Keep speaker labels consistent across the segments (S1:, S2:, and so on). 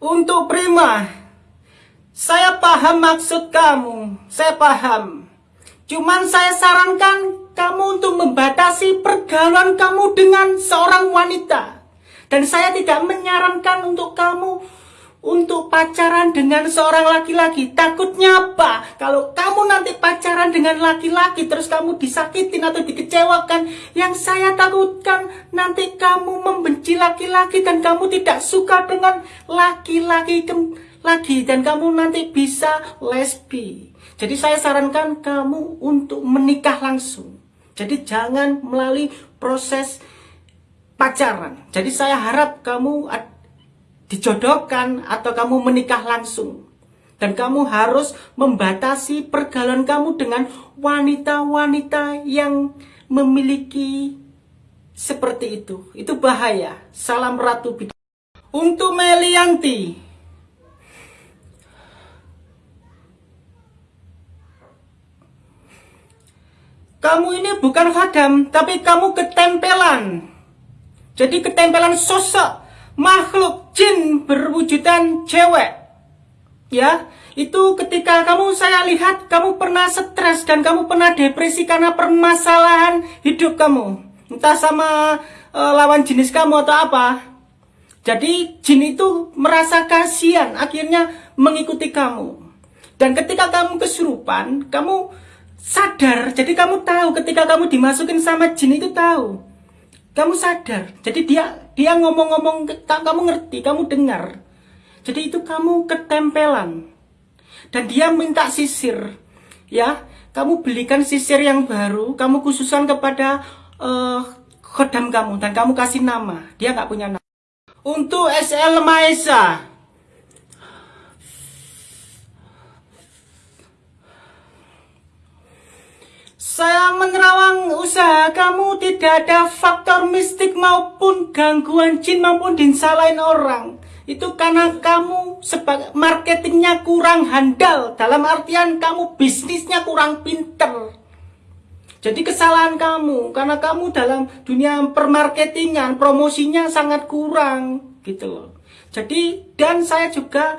S1: Untuk Prima, saya paham maksud kamu, saya paham. Cuman saya sarankan kamu untuk membatasi pergaulan kamu dengan seorang wanita. Dan saya tidak menyarankan untuk kamu untuk pacaran dengan seorang laki-laki. Takutnya apa? Kalau kamu nanti pacaran dengan laki-laki terus kamu disakitin atau dikecewakan, yang saya takutkan nanti kamu membenci laki-laki dan kamu tidak suka dengan laki-laki lagi dan kamu nanti bisa lesbi. Jadi saya sarankan kamu untuk menikah langsung. Jadi jangan melalui proses pacaran. Jadi saya harap kamu dijodohkan atau kamu menikah langsung. Dan kamu harus membatasi pergaulan kamu dengan wanita-wanita yang memiliki seperti itu. Itu bahaya. Salam Ratu Bidang. Untuk Melianti. Kamu ini bukan khadam, tapi kamu ketempelan. Jadi ketempelan sosok makhluk jin berwujudan cewek. Ya, itu ketika kamu saya lihat kamu pernah stres dan kamu pernah depresi karena permasalahan hidup kamu. Entah sama e, lawan jenis kamu atau apa. Jadi jin itu merasa kasihan, akhirnya mengikuti kamu. Dan ketika kamu kesurupan, kamu sadar. Jadi kamu tahu ketika kamu dimasukin sama jin itu tahu kamu sadar. Jadi dia dia ngomong-ngomong kamu ngerti, kamu dengar. Jadi itu kamu ketempelan. Dan dia minta sisir. Ya, kamu belikan sisir yang baru, kamu khususan kepada uh, khodam kamu dan kamu kasih nama. Dia nggak punya nama. Untuk SL Maesa, Saya menerawang usaha kamu tidak ada faktor mistik maupun gangguan jin maupun disalahin orang. Itu karena kamu sebagai marketingnya kurang handal. Dalam artian kamu bisnisnya kurang pinter. Jadi kesalahan kamu karena kamu dalam dunia permarketingan promosinya sangat kurang gitu loh. Jadi dan saya juga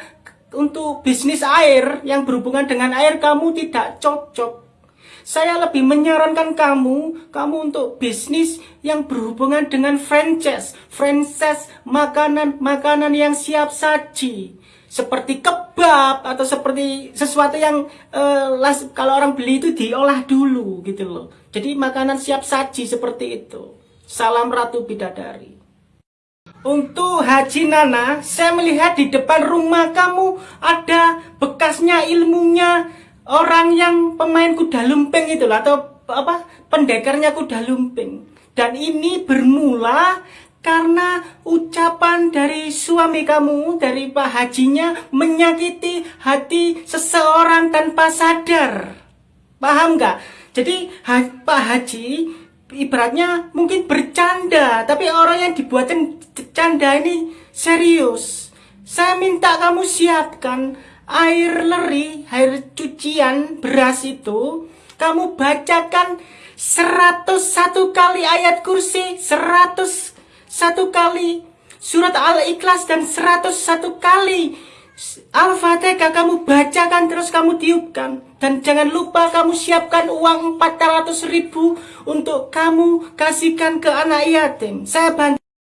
S1: untuk bisnis air yang berhubungan dengan air kamu tidak cocok saya lebih menyarankan kamu, kamu untuk bisnis yang berhubungan dengan franchise. Franchise makanan-makanan yang siap saji. Seperti kebab atau seperti sesuatu yang uh, kalau orang beli itu diolah dulu gitu loh. Jadi makanan siap saji seperti itu. Salam Ratu Bidadari. Untuk Haji Nana, saya melihat di depan rumah kamu ada bekasnya ilmunya orang yang pemain kuda lumping itu atau apa pendekarnya kuda lumping. Dan ini bermula karena ucapan dari suami kamu dari Pak Hajinya menyakiti hati seseorang tanpa sadar. Paham nggak? Jadi Pak Haji ibaratnya mungkin bercanda tapi orang yang dibuatin canda ini serius. Saya minta kamu siapkan air leri, air cucian beras itu kamu bacakan 101 kali ayat kursi, 101 kali surat al-ikhlas dan 101 kali Al-Fatihah kamu bacakan terus kamu tiupkan dan jangan lupa kamu siapkan uang 400 ribu untuk kamu kasihkan ke anak yatim. Saya bantu